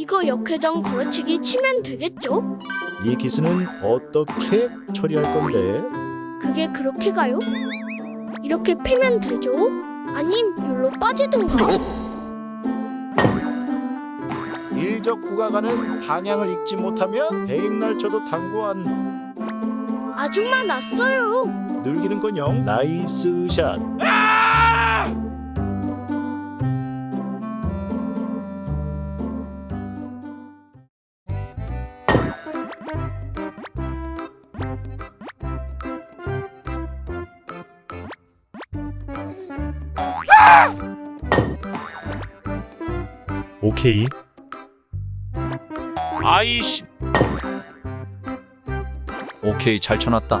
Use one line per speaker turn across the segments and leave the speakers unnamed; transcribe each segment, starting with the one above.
이거 역회전 걸어치기 치면 되겠죠?
이 기스는 어떻게 처리할 건데?
그게 그렇게 가요? 이렇게 패면 되죠? 아님 여기로 빠지든가
일적 구가 가는 방향을 읽지 못하면 대행날 쳐도 당구한
아줌마 났어요
늘기는건영 나이스 샷. 오케이.
아이씨. 오케이 잘 쳐놨다.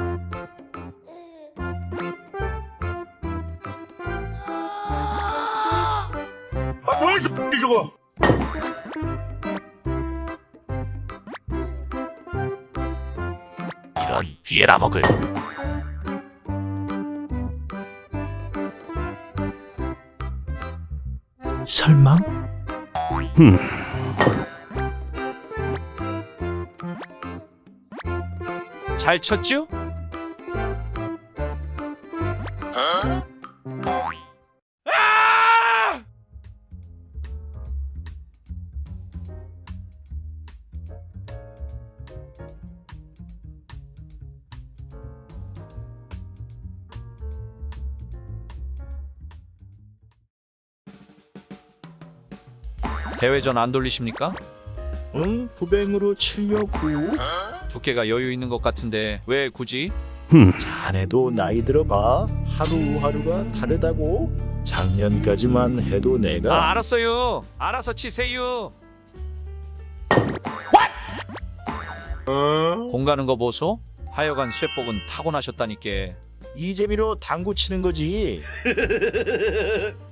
이런 뒤에라 먹을.
설마?
잘 쳤죠? 대회전 안 돌리십니까?
응, 부뱅으로 치려고.
두께가 여유 있는 것 같은데 왜 굳이?
자네도 나이 들어봐. 하루하루가 다르다고. 작년까지만 해도
아
내가
알았어요. 알아서 치세요. 공 가는 거 보소? 하여간 쇠복은 타고나셨다니께.
이 재미로 당구 치는 거지.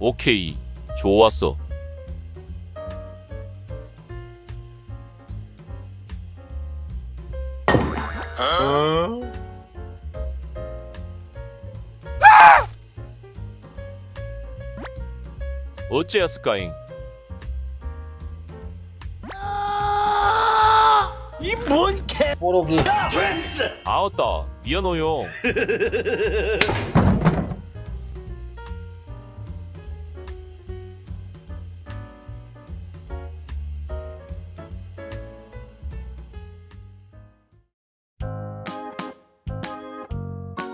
오케이. 좋았어.
어?
어째였을까잉?
뽀록이
아었다. 미안해요.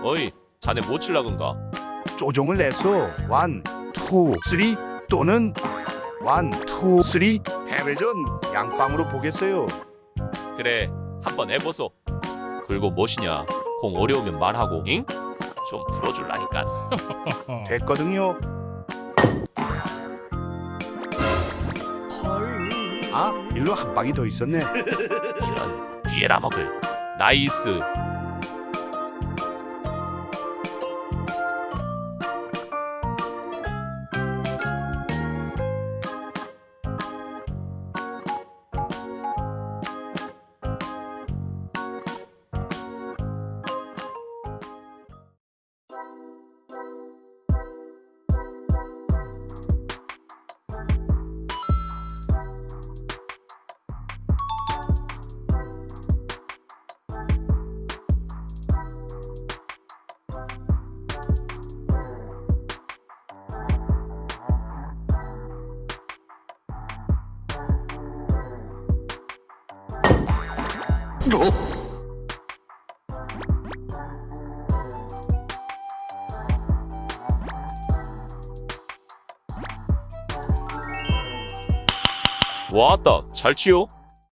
어이, 자네 뭐 칠라근가?
조종을 내서 원, 투, 쓰리 또는 원, 투, 쓰리 해외전 양방으로 보겠어요.
그래, 한번 해보소. 그리고 무엇이냐? 공 어려우면 말하고, 잉? 좀 풀어줄라니까.
됐거든요. 아, 일로 한 방이 더 있었네.
이런 뒤에라 먹을. 나이스. 왔다. 잘 치요.